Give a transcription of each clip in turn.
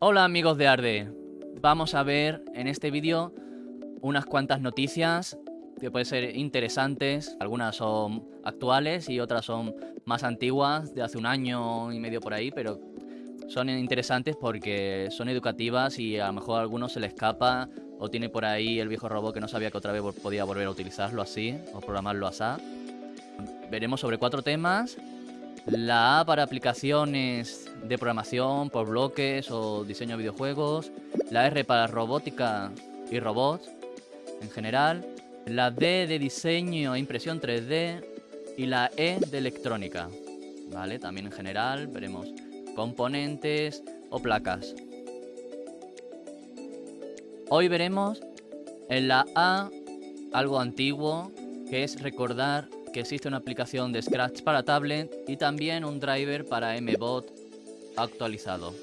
Hola amigos de Arde, vamos a ver en este vídeo unas cuantas noticias que pueden ser interesantes, algunas son actuales y otras son más antiguas, de hace un año y medio por ahí, pero son interesantes porque son educativas y a lo mejor a algunos se le escapa o tiene por ahí el viejo robot que no sabía que otra vez podía volver a utilizarlo así o programarlo así. Veremos sobre cuatro temas. La A para aplicaciones de programación por bloques o diseño de videojuegos. La R para robótica y robots en general. La D de diseño e impresión 3D. Y la E de electrónica. ¿Vale? También en general veremos componentes o placas. Hoy veremos en la A algo antiguo, que es recordar que existe una aplicación de Scratch para tablet y también un driver para MBot actualizado.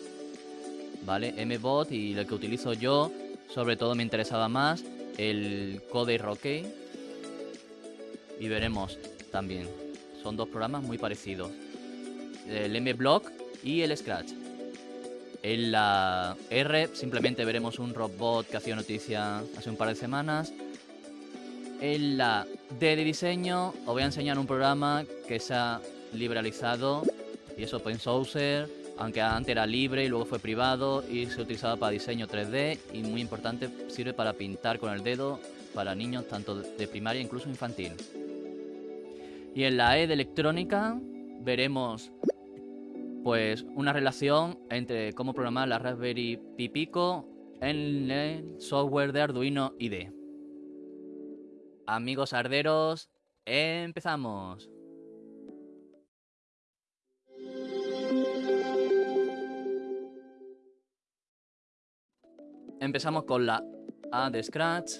¿Vale? MBot y el que utilizo yo, sobre todo me interesaba más el Code Rocket. Y veremos también. Son dos programas muy parecidos. El MBlock y el Scratch. En la R simplemente veremos un robot que hacía noticia hace un par de semanas. En la de diseño os voy a enseñar un programa que se ha liberalizado y es open source, aunque antes era libre y luego fue privado y se utilizaba para diseño 3D y muy importante sirve para pintar con el dedo para niños tanto de primaria incluso infantil. Y en la E de electrónica veremos pues una relación entre cómo programar la Raspberry Pi Pico en el software de Arduino IDE. Amigos arderos, empezamos. Empezamos con la A de Scratch.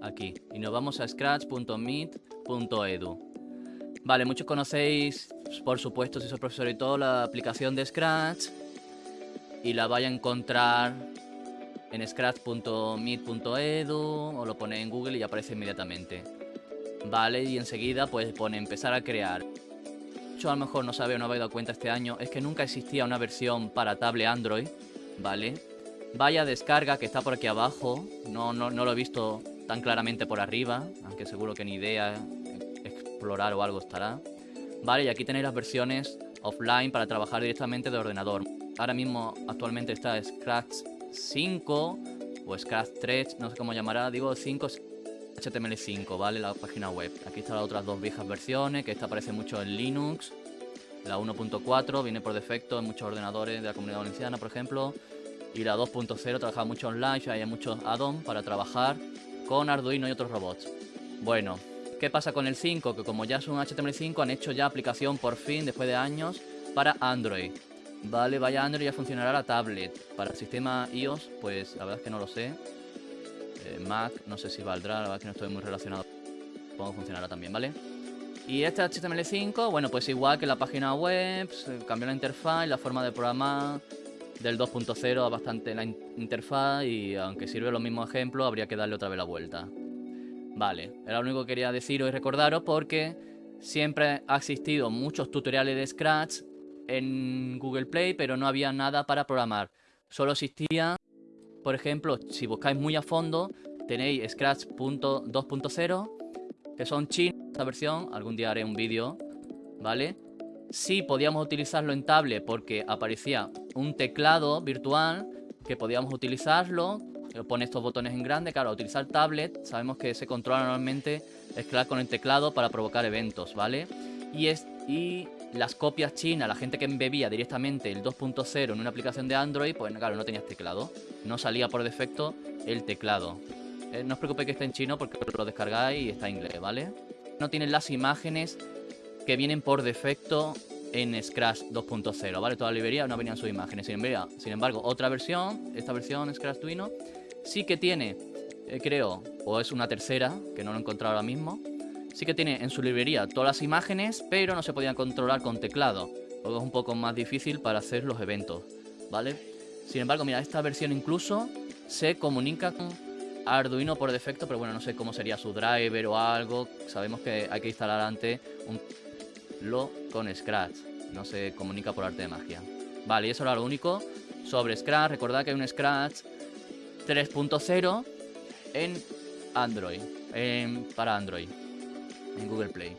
Aquí. Y nos vamos a scratch.meet.edu. Vale, muchos conocéis por supuesto, si soy profesor y todo, la aplicación de Scratch y la vaya a encontrar en scratch.meet.edu o lo pone en Google y aparece inmediatamente. Vale, y enseguida pues pone empezar a crear. Yo a lo mejor no sabe o no habéis dado cuenta este año, es que nunca existía una versión para tablet Android, ¿vale? Vaya descarga que está por aquí abajo, no, no, no lo he visto tan claramente por arriba, aunque seguro que ni idea explorar o algo estará. Vale, y aquí tenéis las versiones offline para trabajar directamente de ordenador. Ahora mismo actualmente está Scratch 5 o Scratch 3, no sé cómo llamará, digo 5 HTML5, ¿vale? La página web. Aquí están las otras dos viejas versiones, que esta aparece mucho en Linux. La 1.4 viene por defecto en muchos ordenadores de la comunidad valenciana, por ejemplo. Y la 2.0 trabaja mucho online, hay muchos add-ons para trabajar con Arduino y otros robots. Bueno, ¿Qué pasa con el 5? Que como ya es un HTML5 han hecho ya aplicación por fin, después de años, para Android. Vale, vaya Android ya funcionará la tablet. Para el sistema iOS, pues la verdad es que no lo sé. Eh, Mac, no sé si valdrá, la verdad es que no estoy muy relacionado. Supongo funcionará también, ¿vale? Y este HTML5, bueno, pues igual que la página web, cambió la interfaz la forma de programar del 2.0 a bastante la interfaz y aunque sirve los mismos ejemplos, habría que darle otra vez la vuelta. Vale, era lo único que quería deciros y recordaros porque siempre ha existido muchos tutoriales de Scratch en Google Play, pero no había nada para programar. Solo existía, por ejemplo, si buscáis muy a fondo, tenéis Scratch.2.0, que son chinos, esta versión, algún día haré un vídeo, ¿vale? Sí podíamos utilizarlo en tablet porque aparecía un teclado virtual que podíamos utilizarlo pone estos botones en grande, claro, utilizar tablet, sabemos que se controla normalmente escalar con el teclado para provocar eventos, ¿vale? Y, es, y las copias chinas, la gente que embebía directamente el 2.0 en una aplicación de Android, pues claro, no tenías teclado, no salía por defecto el teclado. Eh, no os preocupéis que esté en chino porque lo descargáis y está en inglés, ¿vale? No tienen las imágenes que vienen por defecto en Scratch 2.0, ¿vale? Toda la librería no venían sus imágenes. Sin, sin embargo, otra versión, esta versión Scratch Twino, sí que tiene, eh, creo, o es una tercera, que no lo he encontrado ahora mismo, sí que tiene en su librería todas las imágenes, pero no se podían controlar con teclado, Luego es un poco más difícil para hacer los eventos, ¿vale? Sin embargo, mira, esta versión incluso se comunica con Arduino por defecto, pero bueno, no sé cómo sería su driver o algo. Sabemos que hay que instalar antes un lo con Scratch. No se comunica por arte de magia. Vale, y eso era lo único sobre Scratch. Recordad que hay un Scratch 3.0 en Android, para Android, en Google Play.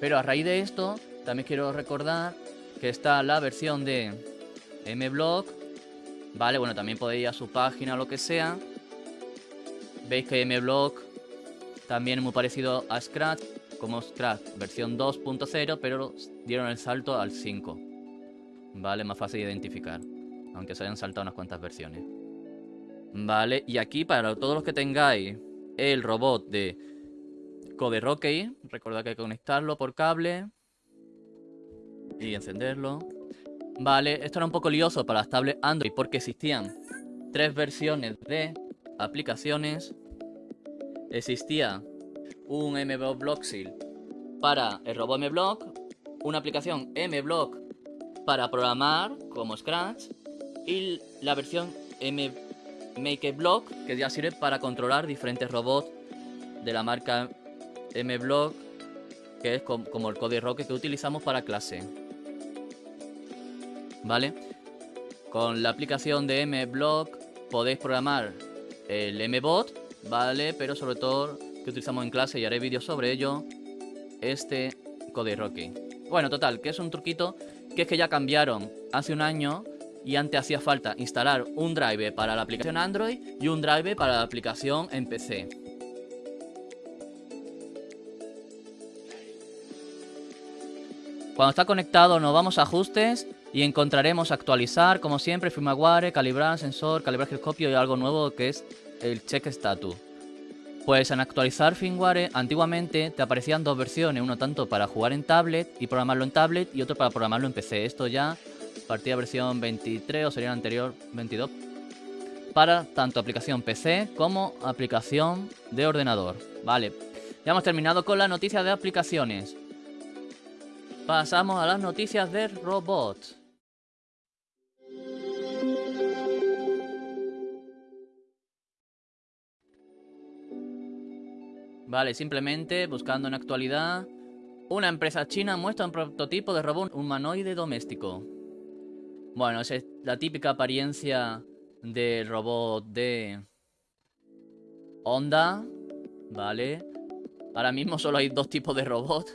Pero a raíz de esto, también quiero recordar que está la versión de MBlock. Vale, bueno, también podéis ir a su página o lo que sea. Veis que MBlock también es muy parecido a Scratch, como Scratch versión 2.0, pero dieron el salto al 5. Vale, más fácil de identificar, aunque se hayan saltado unas cuantas versiones. Vale, y aquí para todos los que tengáis el robot de Code Rocky, recordad que hay que conectarlo por cable y encenderlo. Vale, esto era un poco lioso para las tablets Android porque existían tres versiones de aplicaciones. Existía un MBlock Blocksil para el robot MBlock, una aplicación MBlock para programar como Scratch y la versión MakeBlock que ya sirve para controlar diferentes robots de la marca MBlock que es como el Code Rocket que utilizamos para clase. ¿vale? Con la aplicación de MBlock podéis programar el MBot, ¿vale? Pero sobre todo que utilizamos en clase y haré vídeos sobre ello, este Rocky. Bueno, total, que es un truquito que es que ya cambiaron hace un año y antes hacía falta instalar un drive para la aplicación Android y un drive para la aplicación en PC. Cuando está conectado nos vamos a ajustes y encontraremos actualizar, como siempre, firmware, calibrar sensor, calibrar giroscopio y algo nuevo que es el check status. Pues en actualizar firmware, antiguamente te aparecían dos versiones, uno tanto para jugar en tablet y programarlo en tablet y otro para programarlo en PC. Esto ya partía versión 23 o sería la anterior 22 para tanto aplicación PC como aplicación de ordenador. Vale, ya hemos terminado con la noticia de aplicaciones. Pasamos a las noticias de robots. Vale, simplemente buscando en actualidad. Una empresa china muestra un prototipo de robot humanoide doméstico. Bueno, esa es la típica apariencia de robot de Honda. Vale. Ahora mismo solo hay dos tipos de robot.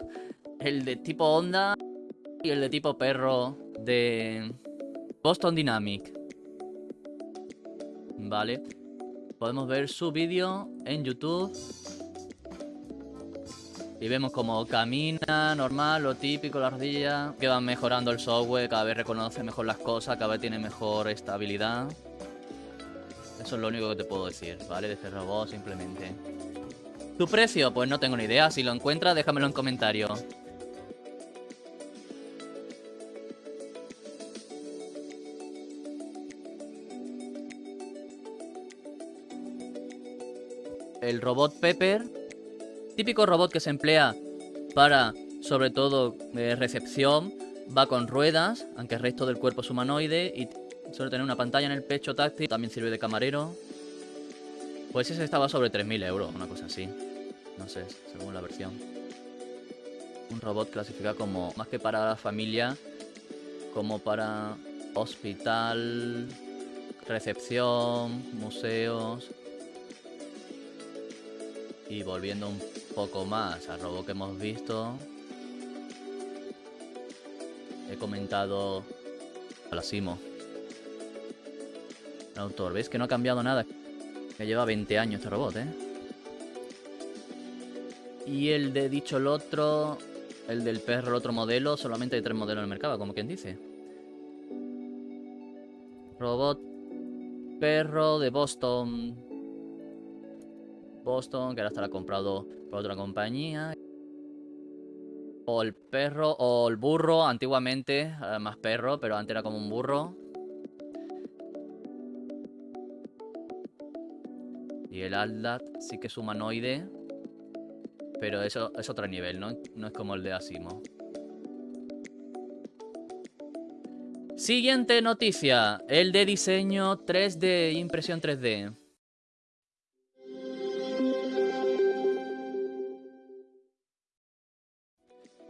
El de tipo Honda y el de tipo perro de Boston Dynamic. Vale. Podemos ver su vídeo en YouTube. Y vemos como camina, normal, lo típico, la ardilla. Que van mejorando el software, cada vez reconoce mejor las cosas, cada vez tiene mejor estabilidad. Eso es lo único que te puedo decir, ¿vale? De este robot, simplemente. ¿Tu precio? Pues no tengo ni idea. Si lo encuentras, déjamelo en comentarios. El robot Pepper Típico robot que se emplea para, sobre todo, eh, recepción. Va con ruedas, aunque el resto del cuerpo es humanoide. Y suele tener una pantalla en el pecho táctil. También sirve de camarero. Pues ese estaba sobre 3.000 euros, una cosa así. No sé, según la versión. Un robot clasificado como, más que para la familia, como para hospital, recepción, museos. Y volviendo un poco más al robot que hemos visto. He comentado a la Simo. El autor, ¿veis que no ha cambiado nada? Que lleva 20 años este robot, ¿eh? Y el de dicho el otro, el del perro, el otro modelo, solamente hay tres modelos en el mercado, como quien dice. Robot perro de Boston. Boston, que ahora estará comprado otra compañía. O el perro, o el burro, antiguamente, eh, más perro, pero antes era como un burro. Y el Aldat sí que es humanoide. Pero eso es otro nivel, ¿no? No es como el de Asimo. Siguiente noticia. El de diseño 3D, impresión 3D.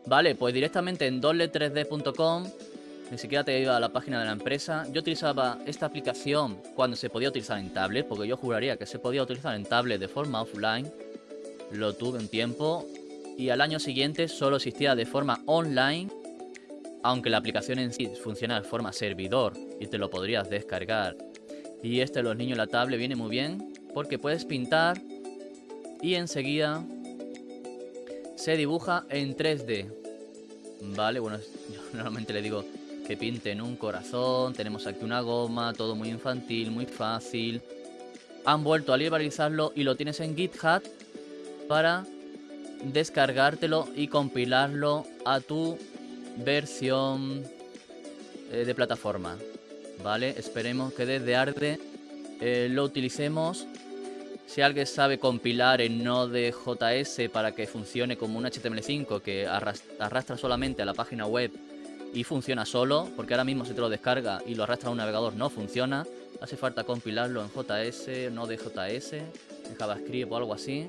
Vale, pues directamente en doble3d.com Ni siquiera te iba a la página de la empresa. Yo utilizaba esta aplicación cuando se podía utilizar en tablet, porque yo juraría que se podía utilizar en tablet de forma offline. Lo tuve un tiempo. Y al año siguiente solo existía de forma online. Aunque la aplicación en sí funciona de forma servidor y te lo podrías descargar. Y este los niños la tablet viene muy bien porque puedes pintar y enseguida se dibuja en 3D. Vale, bueno, yo normalmente le digo que pinten un corazón, tenemos aquí una goma, todo muy infantil, muy fácil. Han vuelto a liberalizarlo y lo tienes en GitHub para descargártelo y compilarlo a tu versión eh, de plataforma. Vale, esperemos que desde Arde eh, lo utilicemos si alguien sabe compilar en Node.js para que funcione como un HTML5 que arrastra solamente a la página web y funciona solo, porque ahora mismo si te lo descarga y lo arrastra a un navegador no funciona, hace falta compilarlo en JS, Node.js, en JavaScript o algo así.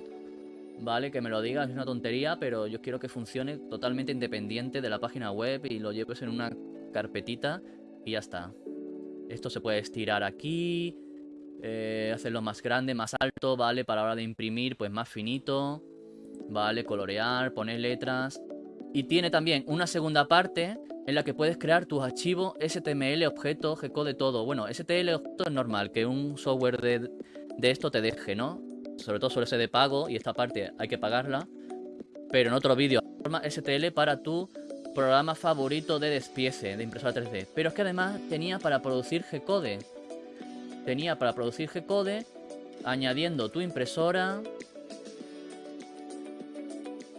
Vale, que me lo digas, es una tontería, pero yo quiero que funcione totalmente independiente de la página web y lo lleves en una carpetita y ya está. Esto se puede estirar aquí, eh, hacerlo más grande, más alto, ¿vale? Para la hora de imprimir, pues más finito, ¿vale? Colorear, poner letras. Y tiene también una segunda parte en la que puedes crear tus archivos STML, objetos, G-code, todo. Bueno, STL objeto es normal, que un software de, de esto te deje, ¿no? Sobre todo suele ser de pago y esta parte hay que pagarla. Pero en otro vídeo, STL para tu programa favorito de despiece de impresora 3D. Pero es que además tenía para producir G-code tenía para producir G-Code, añadiendo tu impresora,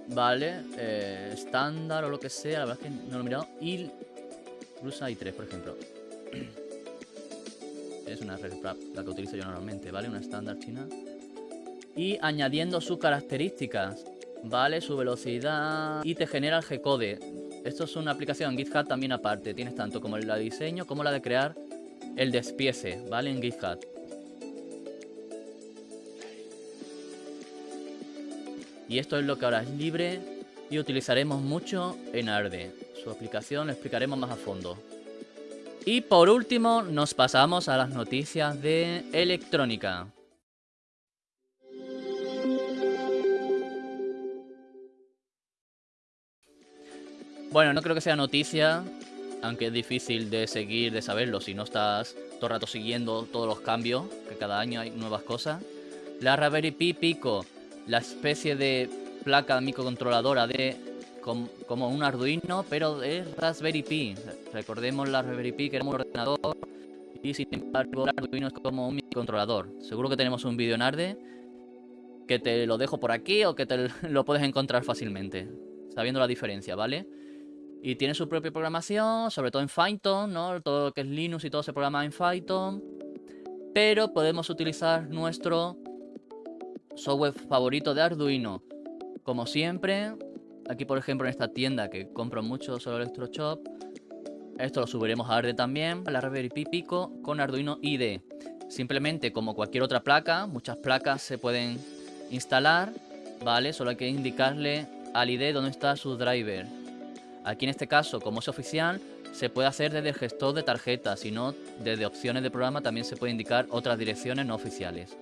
vale, eh, estándar o lo que sea, la verdad es que no lo he mirado, y Brusa i3, por ejemplo. es una red la que utilizo yo normalmente, ¿vale? Una estándar china. Y añadiendo sus características, ¿vale? Su velocidad y te genera el G-Code. Esto es una aplicación en GitHub también aparte. Tienes tanto como la de diseño como la de crear el despiece, ¿vale? En GitHub. Y esto es lo que ahora es libre y utilizaremos mucho en Arde. Su aplicación lo explicaremos más a fondo. Y por último nos pasamos a las noticias de electrónica. Bueno, no creo que sea noticia, aunque es difícil de seguir, de saberlo si no estás todo el rato siguiendo todos los cambios, que cada año hay nuevas cosas. La Raspberry Pi Pico, la especie de placa microcontroladora de como un Arduino, pero es Raspberry Pi. Recordemos la Raspberry Pi que era un ordenador y sin embargo el Arduino es como un microcontrolador. Seguro que tenemos un vídeo en Arde que te lo dejo por aquí o que te lo puedes encontrar fácilmente, sabiendo la diferencia, ¿vale? Y tiene su propia programación, sobre todo en Python, ¿no? Todo lo que es Linux y todo se programa en Python. Pero podemos utilizar nuestro software favorito de Arduino. Como siempre, aquí por ejemplo en esta tienda que compro mucho solo Electroshop, esto lo subiremos a Arde también, la Raspberry Pi Pico con Arduino IDE. Simplemente como cualquier otra placa, muchas placas se pueden instalar, ¿vale? Solo hay que indicarle al IDE dónde está su driver. Aquí en este caso, como es oficial, se puede hacer desde el gestor de tarjetas, si no, desde opciones de programa también se puede indicar otras direcciones no oficiales.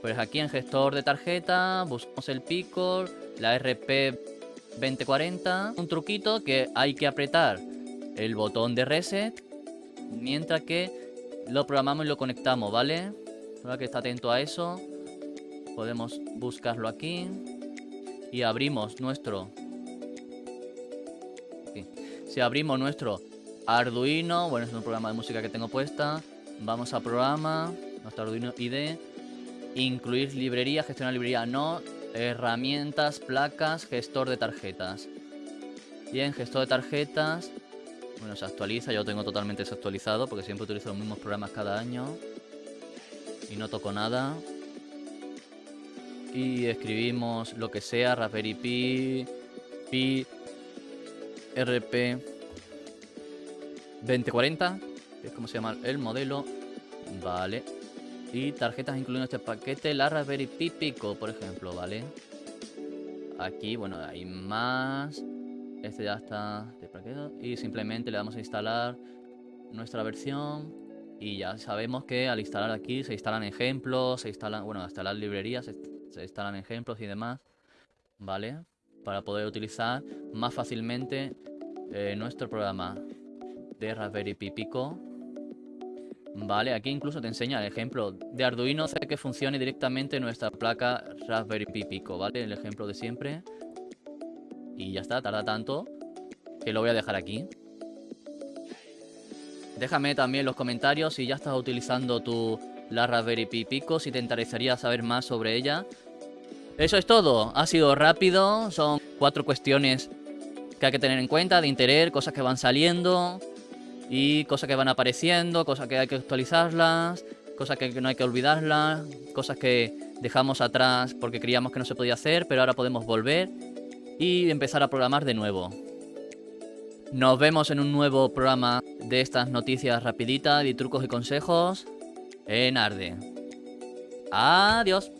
Pues aquí en gestor de tarjeta buscamos el Pico, la RP2040, un truquito que hay que apretar el botón de reset mientras que lo programamos y lo conectamos, ¿vale? Ahora que está atento a eso, podemos buscarlo aquí y abrimos nuestro si abrimos nuestro Arduino, bueno, es un programa de música que tengo puesta, vamos a programa, nuestro Arduino IDE, incluir librería, gestionar librería no, herramientas, placas, gestor de tarjetas. Y en gestor de tarjetas, bueno, se actualiza, yo lo tengo totalmente desactualizado porque siempre utilizo los mismos programas cada año. Y no toco nada. Y escribimos lo que sea, Raspberry Pi, Pi, RP 2040, que es como se llama el modelo. Vale. Y tarjetas incluyendo este paquete, la Raspberry Pi Pico, por ejemplo, ¿vale? Aquí, bueno, hay más. Este ya está deprequeado. Y simplemente le damos a instalar nuestra versión. Y ya sabemos que al instalar aquí se instalan ejemplos, se instalan, bueno, hasta las librerías se instalan ejemplos y demás. ¿Vale? Para poder utilizar más fácilmente eh, nuestro programa de Raspberry Pi Pico. Vale, aquí incluso te enseña el ejemplo de Arduino hace que funcione directamente nuestra placa Raspberry Pi Pico, ¿vale? El ejemplo de siempre. Y ya está, tarda tanto que lo voy a dejar aquí. Déjame también en los comentarios si ya estás utilizando tu la Raspberry Pi Pico, si te interesaría saber más sobre ella. Eso es todo, ha sido rápido, son cuatro cuestiones que hay que tener en cuenta de interés, cosas que van saliendo y cosas que van apareciendo, cosas que hay que actualizarlas, cosas que no hay que olvidarlas, cosas que dejamos atrás porque creíamos que no se podía hacer, pero ahora podemos volver y empezar a programar de nuevo. Nos vemos en un nuevo programa de estas noticias rapiditas y trucos y consejos en Arde. Adiós.